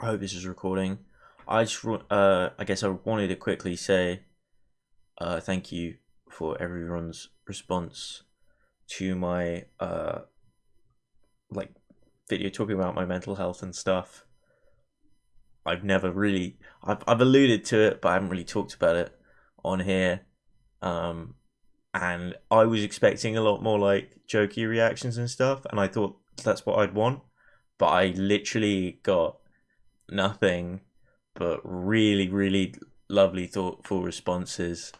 I hope this is recording. I just, uh, I guess I wanted to quickly say, uh, thank you for everyone's response to my, uh, like, video talking about my mental health and stuff. I've never really, I've, I've alluded to it, but I haven't really talked about it on here. Um, and I was expecting a lot more like jokey reactions and stuff, and I thought that's what I'd want, but I literally got nothing but really, really lovely, thoughtful responses.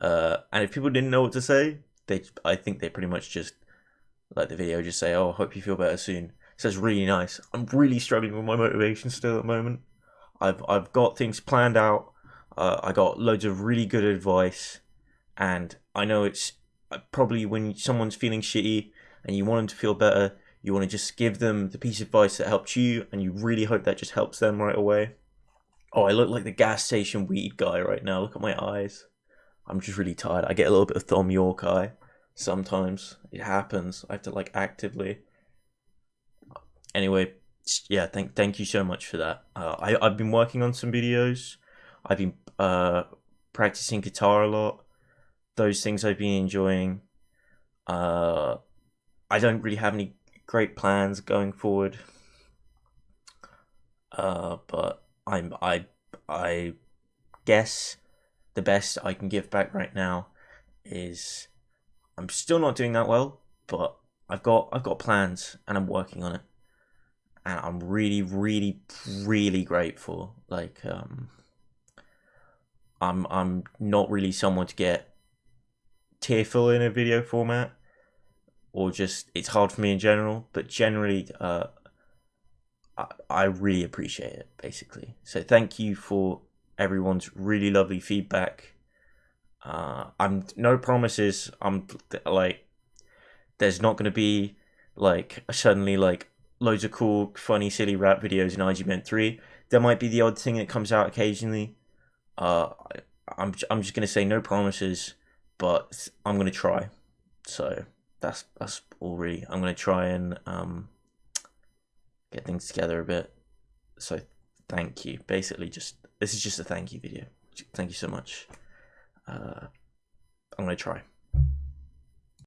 Uh, and if people didn't know what to say, they, I think they pretty much just like the video, just say, "Oh, I hope you feel better soon." So it's really nice. I'm really struggling with my motivation still at the moment. I've I've got things planned out. Uh, I got loads of really good advice, and I know it's uh, probably when someone's feeling shitty and you want them to feel better, you want to just give them the piece of advice that helped you, and you really hope that just helps them right away. Oh, I look like the gas station weed guy right now. Look at my eyes. I'm just really tired. I get a little bit of Thom Yorke eye sometimes. It happens. I have to like actively. Anyway, yeah, thank thank you so much for that. Uh, I I've been working on some videos. I've been uh, practicing guitar a lot. Those things I've been enjoying. Uh, I don't really have any great plans going forward. Uh, but I'm I I guess the best I can give back right now is I'm still not doing that well, but I've got I've got plans and I'm working on it. And I'm really, really, really grateful. Like um I'm I'm not really someone to get tearful in a video format or just it's hard for me in general, but generally uh I, I really appreciate it basically. So thank you for everyone's really lovely feedback. Uh, I'm no promises. I'm like, there's not going to be like suddenly like loads of cool, funny, silly rap videos in IGBent three. There might be the odd thing that comes out occasionally. Uh, I'm I'm just gonna say no promises, but I'm gonna try. So that's that's all really. I'm gonna try and um get things together a bit. So thank you. Basically, just this is just a thank you video. Thank you so much. Uh, I'm gonna try.